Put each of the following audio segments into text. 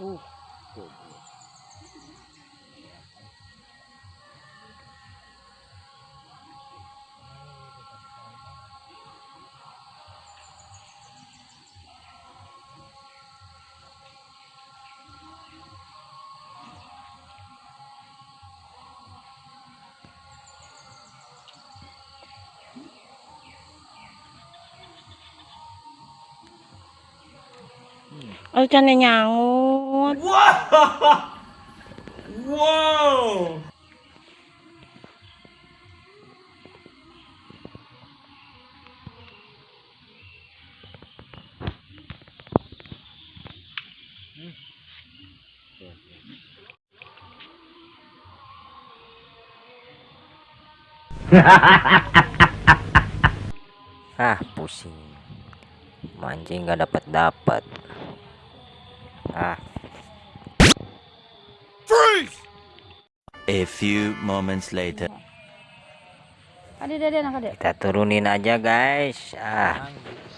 Uh, good. ở trên này nhà ngô nyangut. Wow! Wow! ah pusing mancing nggak dapat dapat ah A few moments later. Kita turunin aja guys ah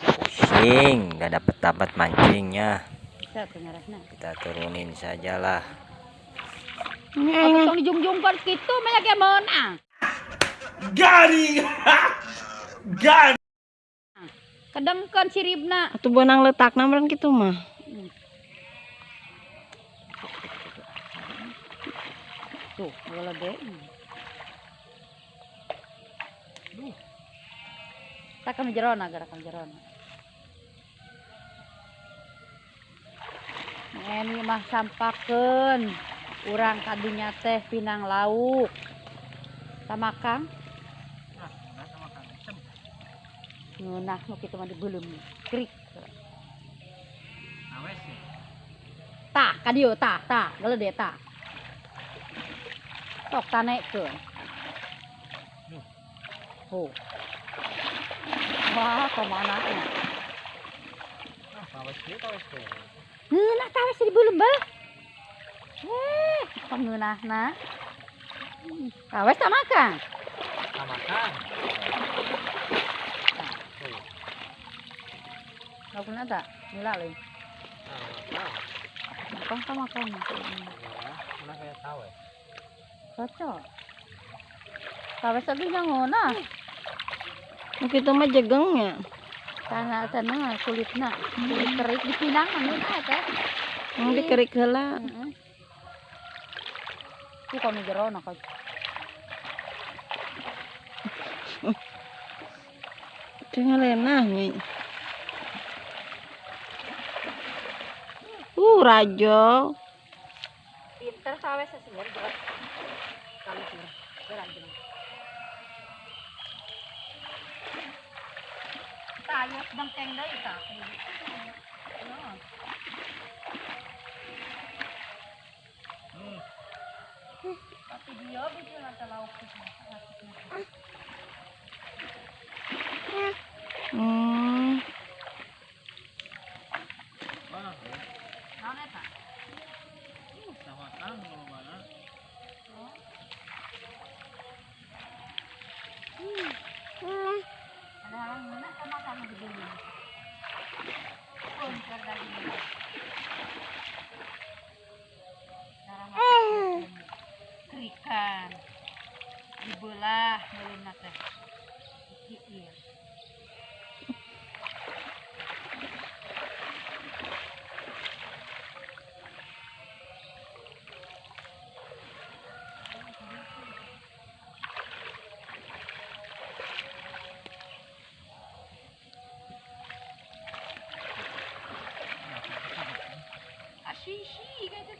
pusing nggak dapat dapat mancingnya kita turunin sajalah tong dijung-jungkan gitu, banyak yang menang. Him! Got him! Kedengkeun siribna. Atuh benang letakna meureun kitu mah. Tuh, deh. Duh. Tak kami jerona, gara kami jerona. Ini mah sampakeun. Urang kadinya teh pinang lauk. Tamakang. Ngeunah nu kitu mah dibeuleum. Krik. Tah, kadieu tah, tah, geuleuh tah. tok ta nek ke. Oh. Wah, ke mana? Ah, sampai sini ta wis. Ngeuna ta wis di bulu mbel. Eh, pengeunahna. Ah, wis ta makan. Ta makan. Nggak punya tak? Mula lagi. Nggak punya tak? Nggak punya tak? Nggak punya tak? Nggak? Cocok. Tawes lagi nyangonah. Nu kitu mah jegengnya. Karena sana kulitna kulit kerik di pinang anu teh. Yang dikerik heula. Heeh. Ku kami jero na ka. Tinggal enak nih. Uh, rajo. Pinter sawe sesungguh jelas. Kali sih. Beran jelas. Tayos bangkeng ta. Tapi dia bikin ada lauk. Dibelah muluna teh. Gitu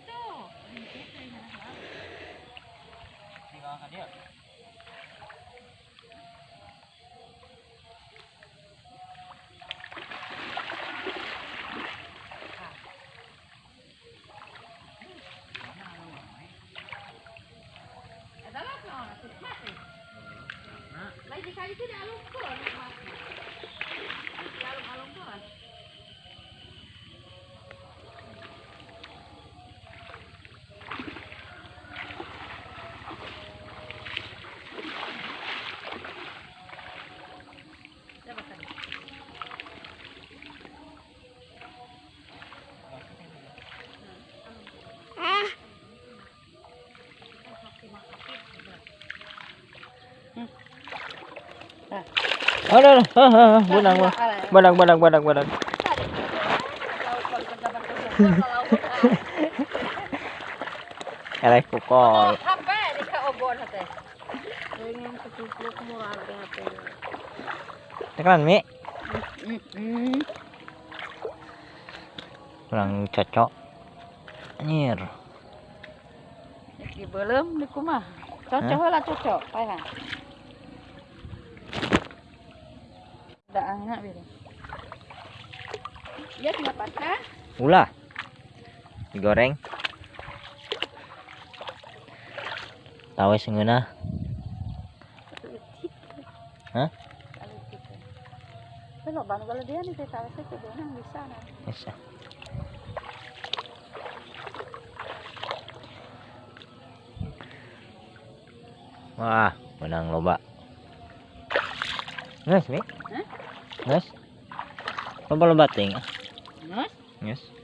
tuh. Adalah Aduh, benang, benang, benang, benang, benang. Eleh kukol. Tekan mi kurang cocok anjir Di belum di kumah. Cocok lah cocok. Payah. Ada anak biru. Dia cuma patah. ulah digoreng tahu sengguna Hah? Kalau bang kalau dia nih saya tahu saya kebetulan bisa nah. bisa wah menang loba Nges, Mi? Hah? Nges? Loba loba ting. Mas, Nges.